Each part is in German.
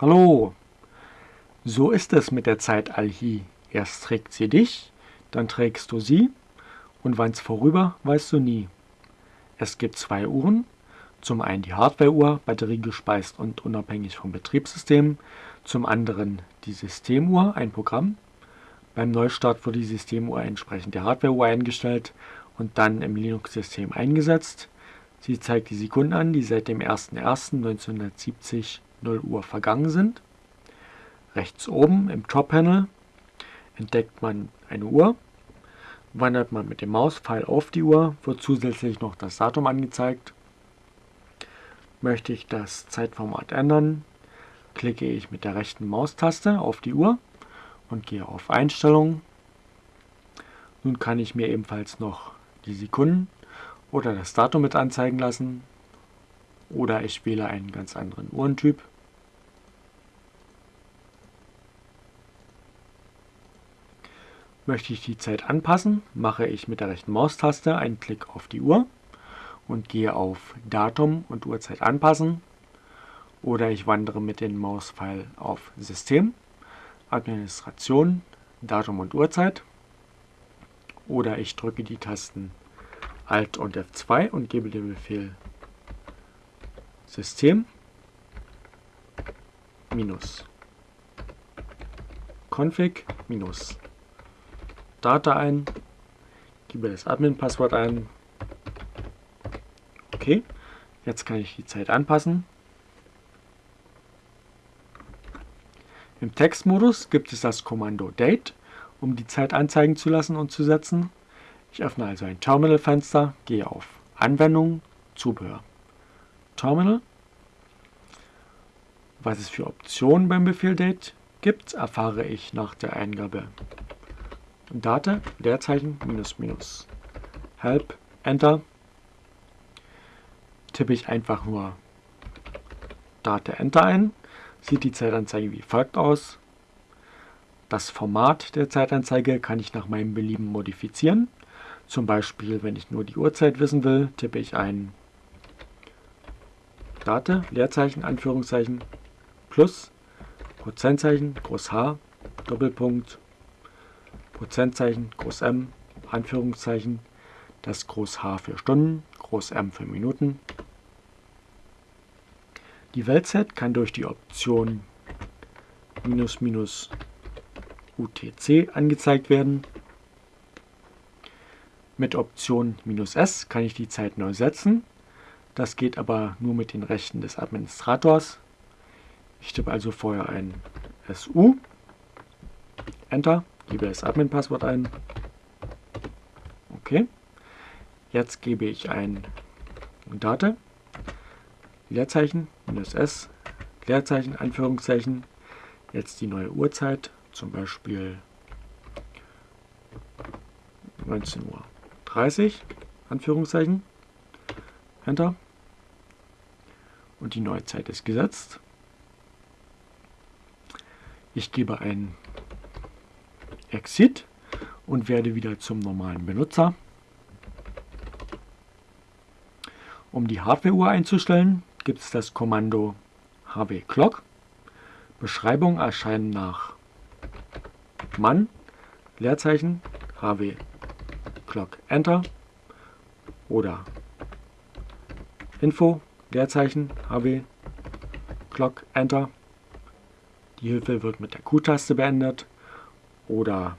Hallo! So ist es mit der Zeit Alhi. Erst trägt sie dich, dann trägst du sie, und wann's vorüber, weißt du nie. Es gibt zwei Uhren, zum einen die Hardware-Uhr, batteriegespeist und unabhängig vom Betriebssystem, zum anderen die Systemuhr, ein Programm. Beim Neustart wird die Systemuhr entsprechend der Hardware-Uhr eingestellt und dann im Linux-System eingesetzt. Sie zeigt die Sekunden an, die seit dem 01.01.1970 0 Uhr vergangen sind. Rechts oben im Top-Panel entdeckt man eine Uhr. Wandert man mit dem Mauspfeil auf die Uhr, wird zusätzlich noch das Datum angezeigt. Möchte ich das Zeitformat ändern, klicke ich mit der rechten Maustaste auf die Uhr und gehe auf Einstellungen. Nun kann ich mir ebenfalls noch die Sekunden oder das Datum mit anzeigen lassen. Oder ich wähle einen ganz anderen Uhrentyp. Möchte ich die Zeit anpassen, mache ich mit der rechten Maustaste einen Klick auf die Uhr und gehe auf Datum und Uhrzeit anpassen. Oder ich wandere mit dem Mauspfeil auf System, Administration, Datum und Uhrzeit. Oder ich drücke die Tasten Alt und F2 und gebe den Befehl System minus config minus Data ein, gebe das Admin-Passwort ein. Okay, jetzt kann ich die Zeit anpassen. Im Textmodus gibt es das Kommando Date, um die Zeit anzeigen zu lassen und zu setzen. Ich öffne also ein Terminal-Fenster, gehe auf Anwendungen, Zubehör. Terminal. Was es für Optionen beim Befehl date gibt, erfahre ich nach der Eingabe Date, Leerzeichen, minus, minus. Help, Enter. Tippe ich einfach nur Date, Enter ein, sieht die Zeitanzeige wie folgt aus. Das Format der Zeitanzeige kann ich nach meinem Belieben modifizieren. Zum Beispiel, wenn ich nur die Uhrzeit wissen will, tippe ich ein Date, Leerzeichen, Anführungszeichen, plus, Prozentzeichen, Groß H, Doppelpunkt, Prozentzeichen, Groß M, Anführungszeichen, das Groß H für Stunden, Groß M für Minuten. Die Weltzeit kann durch die Option minus minus UTC angezeigt werden. Mit Option "-s" kann ich die Zeit neu setzen. Das geht aber nur mit den Rechten des Administrators. Ich tippe also vorher ein SU, Enter, gebe das Admin-Passwort ein. Okay. Jetzt gebe ich ein Date, Leerzeichen, minus S, Leerzeichen, Anführungszeichen, jetzt die neue Uhrzeit, zum Beispiel 19 Uhr. 30, Anführungszeichen, Enter. Und die neue Zeit ist gesetzt. Ich gebe ein Exit und werde wieder zum normalen Benutzer. Um die Hardware-Uhr einzustellen, gibt es das Kommando hw clock. Beschreibung erscheinen nach Mann, Leerzeichen, hw Clock Enter oder Info, Leerzeichen, HW, Clock Enter. Die Hilfe wird mit der Q-Taste beendet oder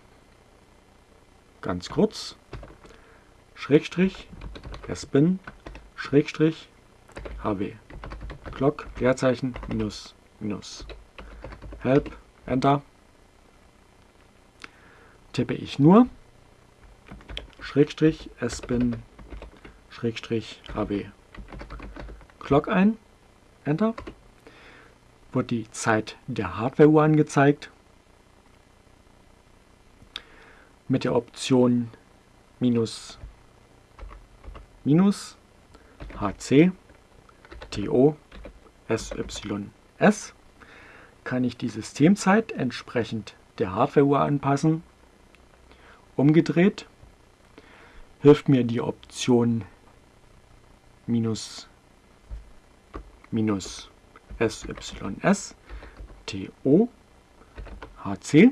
ganz kurz Schrägstrich, Spin, Schrägstrich, HW, Clock, Leerzeichen, Minus, Minus, Help, Enter. Tippe ich nur Schrägstrich sbin Schrägstrich hb Clock ein, Enter, wird die Zeit der Hardware-Uhr angezeigt. Mit der Option minus minus HC TO SYS kann ich die Systemzeit entsprechend der Hardware-Uhr anpassen. Umgedreht hilft mir die Option minus, minus SYS. TO HC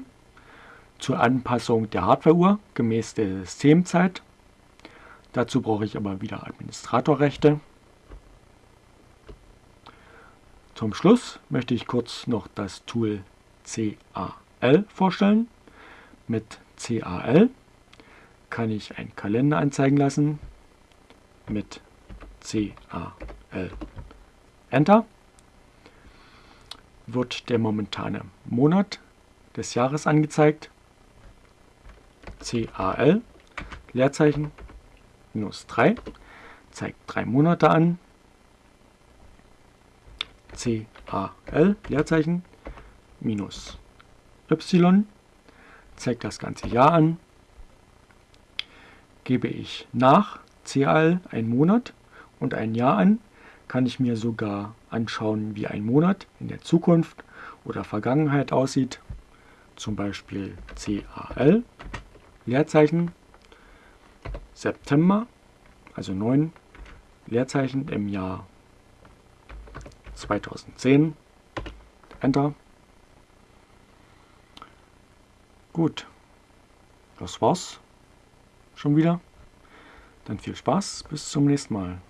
zur Anpassung der Hardwareuhr gemäß der Systemzeit. Dazu brauche ich aber wieder Administratorrechte. Zum Schluss möchte ich kurz noch das Tool CAL vorstellen. Mit CAL kann ich einen Kalender anzeigen lassen. Mit CAL Enter wird der momentane Monat des Jahres angezeigt. CAL Leerzeichen minus 3 zeigt drei Monate an. CAL Leerzeichen minus Y zeigt das ganze Jahr an. Gebe ich nach CAL einen Monat und ein Jahr an, kann ich mir sogar anschauen, wie ein Monat in der Zukunft oder Vergangenheit aussieht. Zum Beispiel CAL, Leerzeichen, September, also 9 Leerzeichen im Jahr 2010. Enter. Gut, das war's schon wieder. Dann viel Spaß, bis zum nächsten Mal.